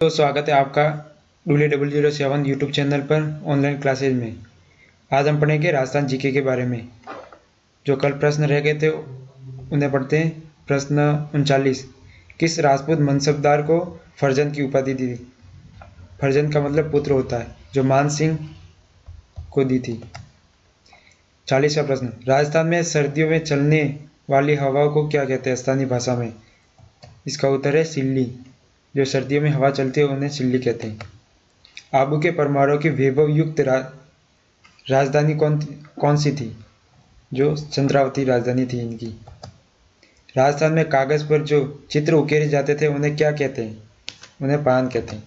तो स्वागत है आपका डूले double zero seven YouTube channel पर ऑनलाइन क्लासेज में। आज हम पढ़ेंगे राजस्थान जीके के बारे में। जो कल प्रश्न रह गए थे, उन्हें पढ़ते हैं। प्रश्न उनचालीस। किस राजपूत मनसबदार को फर्जन की उपाधि दी थी? फर्जन का मतलब पुत्र होता है, जो मान सिंह को दी थी। चालीसवा प्रश्न। राजस्थान में सर्दियों में चलने वाली हवाओं को क्या कहते हैं स्थानीय भाषा में? इसका उत्तर है सिल्ली। जो सर्दियों में हवा चलती है उन्हें सिल्ली कहते हैं। आबू के परमाणु की वैभव युक्त रा, राजधानी कौन कौन सी थी? जो चंद्रावती राजधानी थी इनकी। राजस्थान में कागज़ पर जो चित्र उकेरे जाते थे उन्हें क्या कहते हैं? उन्हें पान कहते हैं।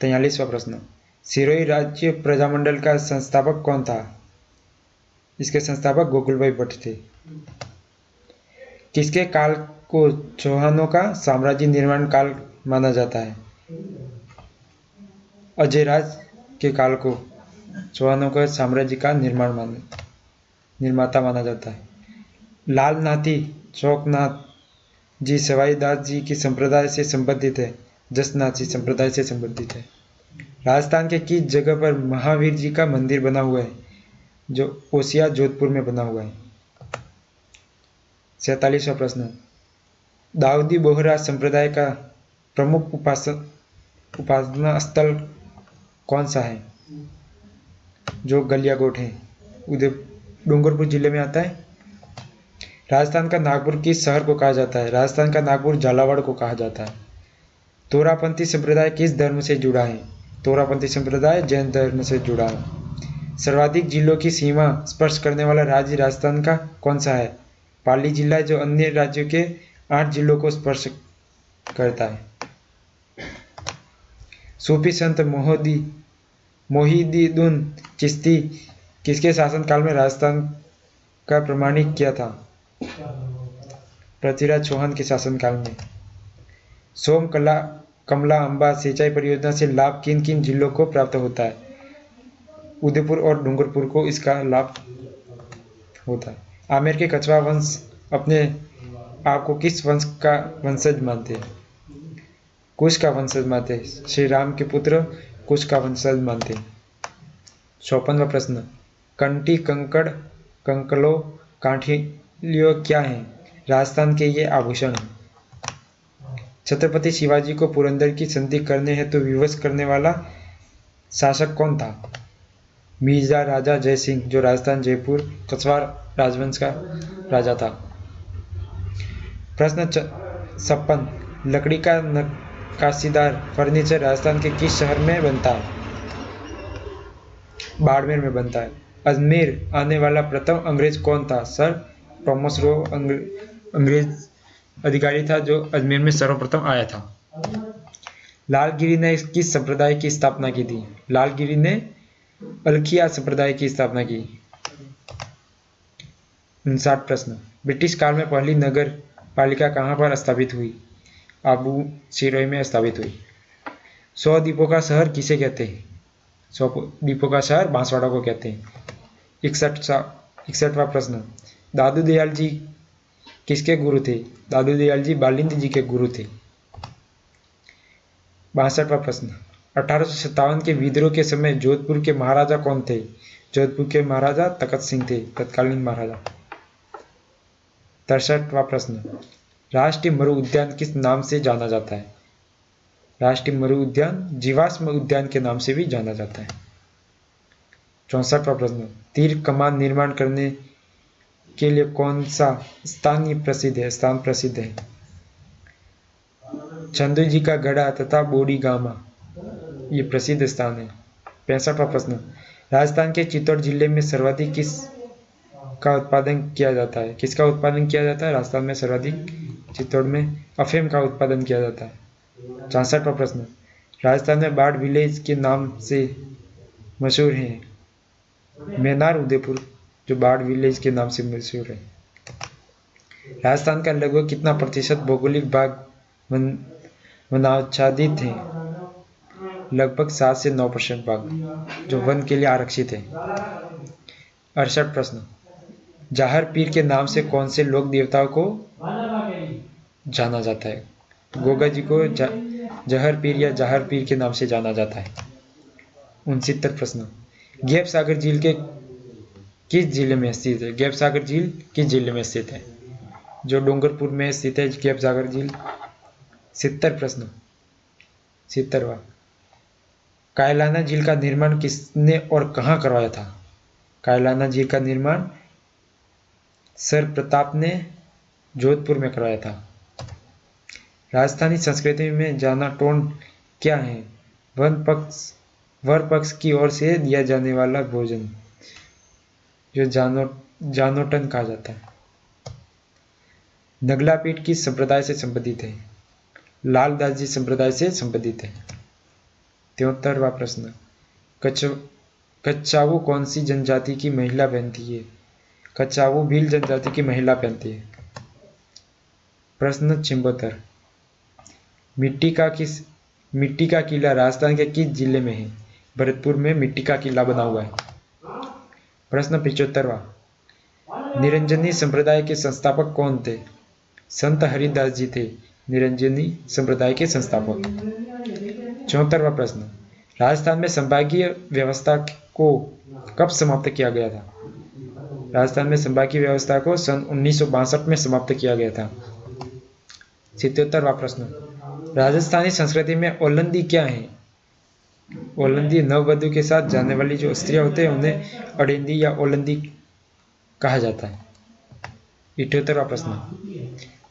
तैयलीसवा प्रश्न। सिरोही राज्य प्रजामंडल का संस्थापक कौन था? इसके संस्थापक गोकुल भाई भट्ट थे। किसके काल को चौहानों का साम्राज्य निर्माण काल माना जाता है। अजयराज के काल को चौहानों का साम्राज्य का निर्माण मान, निर्माता माना जाता है। लाल नाथी चौकनाथ जी सवाईदास जी की संप्रदाय से संबंधित है जसनाथ जी संप्रदाय से संबंधित है। राजस्थान के किस जगह पर महावीर जी का मंदिर बना हुआ है, जो ओसिया जोधपुर में बना हुआ है? सैतालीसवा प्रश्न। दाऊदी बोहरा संप्रदाय का प्रमुख उपासक उपासना स्थल कौन सा है? जो गलियाकोट है। उदय, डूंगरपुर ज़िले में आता है। राजस्थान का नागपुर किस शहर को कहा जाता है? राजस्थान का नागपुर झालावाड़ को कहा जाता है। तोरापंथी संप्रदाय किस धर्म से जुड़ा है? तोरापंथी संप्रदाय जैन धर्म से जुड़ा है। सर्वाधिक जिलों की सीमा स्पर्श करने वाला राज्य राजस्थान का कौन सा है? पाली जिला जो अन्य राज्यों के आठ जिलों को स्पर्श करता है। सूफी संत मोहदी, मोहिदीदुन चिश्ती किसके शासनकाल में राजस्थान का प्रमाणित किया था? पृथ्वीराज चौहान के शासनकाल में। सोम कला, कमला अंबा सिंचाई परियोजना से लाभ किन किन जिलों को प्राप्त होता है? उदयपुर और डूंगरपुर को इसका लाभ होता है। आमेर के कछवा वंश अपने आपको किस वंश का वंशज मानते हैं? कुश का वंशज मानते हैं? श्री राम के पुत्र कुश का वंशज मानते हैं? चौपनवा प्रश्न। कंटी, कंकड़ कंकलो काठिलियो क्या है? राजस्थान के ये आभूषण हैं। छत्रपति शिवाजी को पुरंदर की संधि करने हेतु तो विवश करने वाला शासक कौन था? मिर्ज़ा, राजा जय सिंह जो राजस्थान, जयपुर कछवाड़ राजवंश का राजा था। प्रश्न छप्पन, लकड़ी का नक्काशीदार फर्नीचर राजस्थान के किस शहर में बनता है? बाड़मेर में बनता है। अजमेर आने वाला प्रथम अंग्रेज़ कौन था? सर टॉमस रो अंग्रेज़ अधिकारी था जो अजमेर में सर्वप्रथम आया था। लालगिरी ने किस संप्रदाय की स्थापना की थी? लालगिरी ने अलखिया संप्रदाय की स्थापना की। प्रश्न। ब्रिटिश काल में पहली नगर पालिका कहाँ पर स्थापित हुई? आबू सिरोही में स्थापित हुई। सौ द्वीपों का शहर किसे कहते हैं? सौ द्वीपों का शहर बांसवाड़ा को कहते हैं। इकसठ सा, इकसठवा प्रश्न। दादू दयाल जी किसके गुरु थे? दादू दयाल जी बालिंद जी के गुरु थे। बासठवा प्रश्न। अठारह सौ सत्तावन के विद्रोह के समय जोधपुर के महाराजा कौन थे? जोधपुर के महाराजा तखत सिंह थे, तत्कालीन महाराजा। तिरसठवा प्रश्न, राष्ट्रीय मरु उद्यान किस नाम से जाना जाता है? राष्ट्रीय मरु उद्यान जीवाश्म उद्यान के नाम से भी जाना जाता है। चौसठवा प्रश्न, तीर कमान निर्माण करने के लिए कौन सा स्थान प्रसिद्ध है? स्थान प्रसिद्ध है। चंदू जी का गढ़ा तथा बोडी गामा, ये प्रसिद्ध स्थान है। पैंसठवा प्रश्न, राजस्थान के चित्तौड़ ज़िले में सर्वाधिक किस का उत्पादन किया जाता है। किसका उत्पादन किया जाता है? राजस्थान में सर्वाधिक, चित्तौड़ में अफीम का उत्पादन किया जाता है। चौसठवा प्रश्न। राजस्थान में बाढ़ विलेज के नाम से मशहूर है। मैनार, उदयपुर, जो बाढ़ विलेज के नाम से मशहूर है। राजस्थान का लगभग कितना प्रतिशत भौगोलिक भाग वनाच्छादित है? लगभग सात से नौ परसेंट भाग, जो वन के लिए आरक्षित है। अड़सठ प्रश्न। जाहर पीर के नाम से कौन से लोक देवताओं को जाना जाता है? गोगा जी को जहर पीर या जहर पीर के नाम से जाना जाता है। उनसत्तर प्रश्न। गैप सागर झील के किस ज़िले में स्थित है? गैप सागर झील किस ज़िले में स्थित है? जो डूंगरपुर में स्थित है, गैप सागर झील। सितर प्रश्न। सितरवा कायलाना झील का निर्माण किसने और कहाँ करवाया था? कायलाना झील का निर्माण सर प्रताप ने जोधपुर में कराया था। राजस्थानी संस्कृति में जाना टोन क्या है? वन पक्ष, वर पक्ष की ओर से दिया जाने वाला भोजन, जो जानो, जानोटन कहा जाता है। नगला पीठ किस संप्रदाय से संबंधित है। लालदास जी संप्रदाय से संबंधित है। त्योहत्तरवा प्रश्न कच्चावू कौन सी जनजाति की महिला पहनती है कच्चावू भील जनजाति की महिला पहनती है। प्रश्न छिम्बोत्तर। मिट्टी का किस, मिट्टी का किला राजस्थान के किस ज़िले में है? भरतपुर में मिट्टी का किला बना हुआ है। प्रश्न पिछहत्तरवा निरंजनी संप्रदाय के संस्थापक कौन थे? संत हरिदास जी थे। निरंजनी संप्रदाय के संस्थापक। चौहत्तरवा प्रश्न। राजस्थान में संभागीय व्यवस्था को कब समाप्त किया गया था? राजस्थान में संभागीय व्यवस्था को सन उन्नीस सौ बासठ में समाप्त किया गया था। सितोत्तरवा प्रश्न। राजस्थानी संस्कृति में ओलंदी क्या है? ओलंदी नववधु के साथ जाने वाली जो स्त्रियाँ होते हैं, उन्हें अड़िंदी या ओलंदी कहा जाता है। इठहत्तरवा प्रश्न।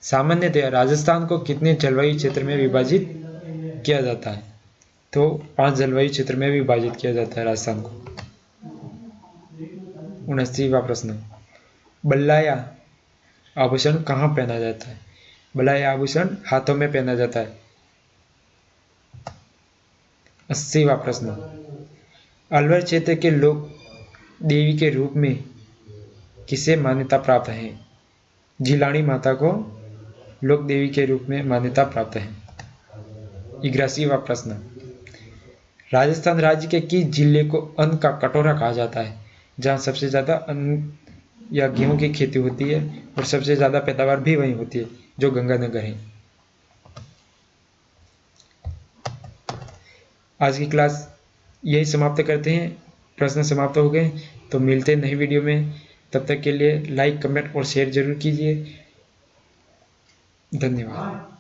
सामान्यतः राजस्थान को कितने जलवायु क्षेत्र में विभाजित किया जाता है? तो पाँच जलवायु क्षेत्र में विभाजित किया जाता है राजस्थान को। उनस्तीवा प्रश्न बल्लाया, आभूषण कहाँ पहना जाता है? बल्लाया, आभूषण हाथों में पहना जाता है। अस्सीवा प्रश्न अलवर क्षेत्र के लोग देवी के रूप में किसे मान्यता प्राप्त है? जिलानी माता को लोक देवी के रूप में मान्यता प्राप्त है। इग्यासीवा प्रश्न राजस्थान राज्य के किस ज़िले को अन्न का कटोरा कहा जाता है? जहाँ सबसे ज़्यादा अन्न या गेहूँ की खेती होती है और सबसे ज़्यादा पैदावार भी वहीं होती है, जो गंगानगर है। आज की क्लास यही समाप्त करते हैं। प्रश्न समाप्त हो गए तो मिलते हैं नई वीडियो में। तब तक के लिए लाइक कमेंट और शेयर ज़रूर कीजिए। धन्यवाद।